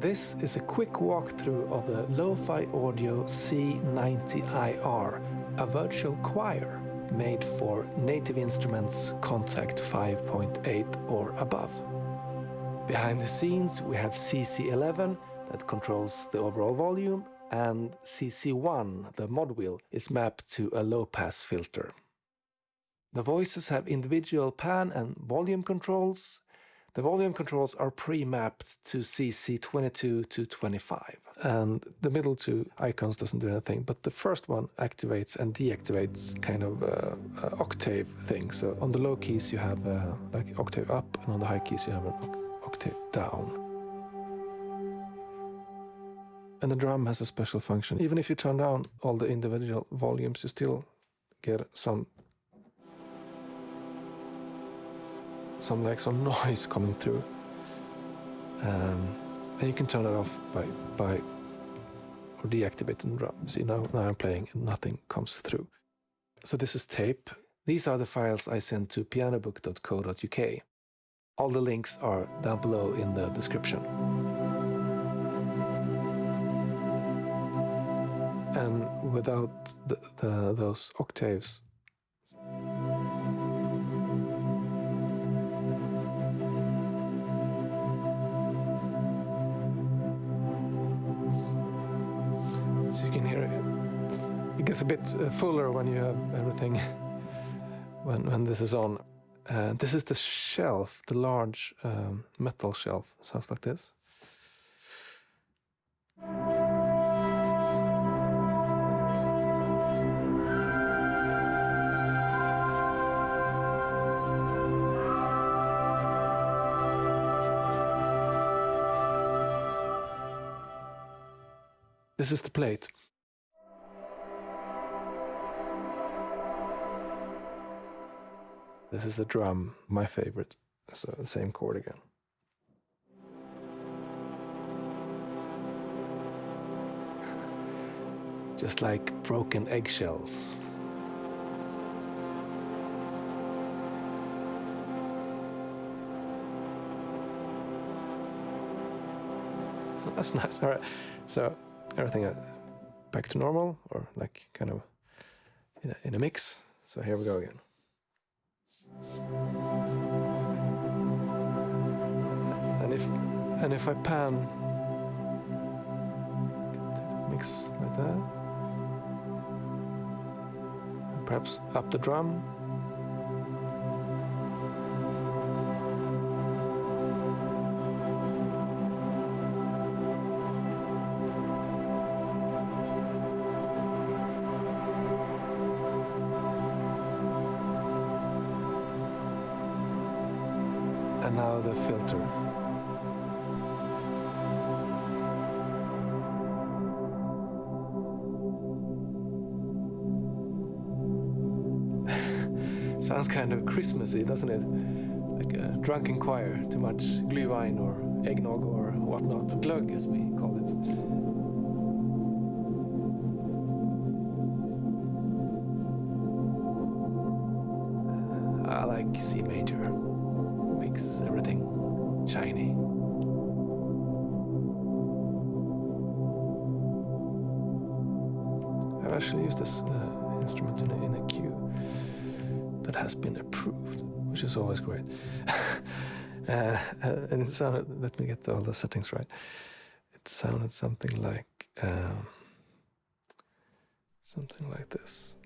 This is a quick walkthrough of the Lo-Fi Audio C90IR, a virtual choir made for Native Instruments Kontakt 5.8 or above. Behind the scenes we have CC11 that controls the overall volume and CC1, the mod wheel, is mapped to a low-pass filter. The voices have individual pan and volume controls. The volume controls are pre-mapped to CC22 to 25. And the middle two icons doesn't do anything, but the first one activates and deactivates kind of uh, uh, octave thing. So on the low keys you have uh, like octave up, and on the high keys you have an octave down. And the drum has a special function. Even if you turn down all the individual volumes, you still get some some like some noise coming through. Um, and you can turn it off by by or deactivate the drum. See now now I'm playing and nothing comes through. So this is tape. These are the files I sent to pianobook.co.uk. All the links are down below in the description. And without the, the, those octaves you can hear it. It gets a bit uh, fuller when you have everything when when this is on. Uh, this is the shelf, the large um, metal shelf. Sounds like this. This is the plate. This is the drum, my favorite. So the same chord again. Just like broken eggshells. That's nice. All right. So everything uh, back to normal or like kind of in a, in a mix. So here we go again. And if and if I pan mix like that, perhaps up the drum. And now the filter. Sounds kind of Christmassy, doesn't it? Like a drunken choir, too much glühwein or eggnog or whatnot, glögg as we call it. Ah, I like C major. Makes everything shiny. I've actually used this uh, instrument in a, in a cue that has been approved, which is always great. uh, uh, and it sounded, let me get all the settings right. It sounded something like, um, something like this.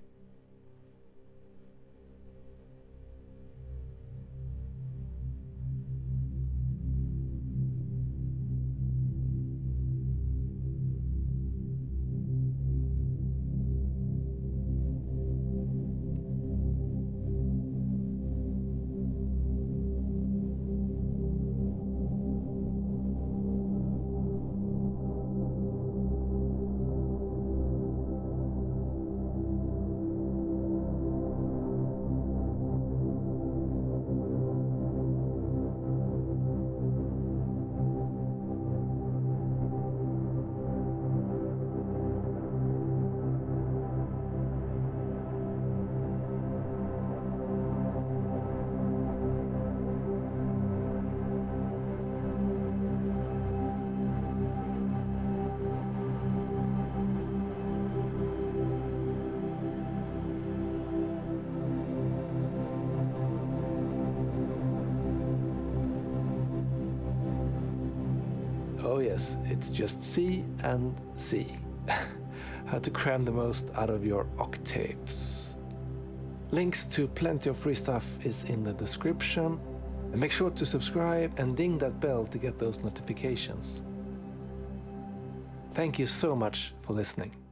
Oh, yes, it's just C and C. How to cram the most out of your octaves. Links to plenty of free stuff is in the description. And make sure to subscribe and ding that bell to get those notifications. Thank you so much for listening.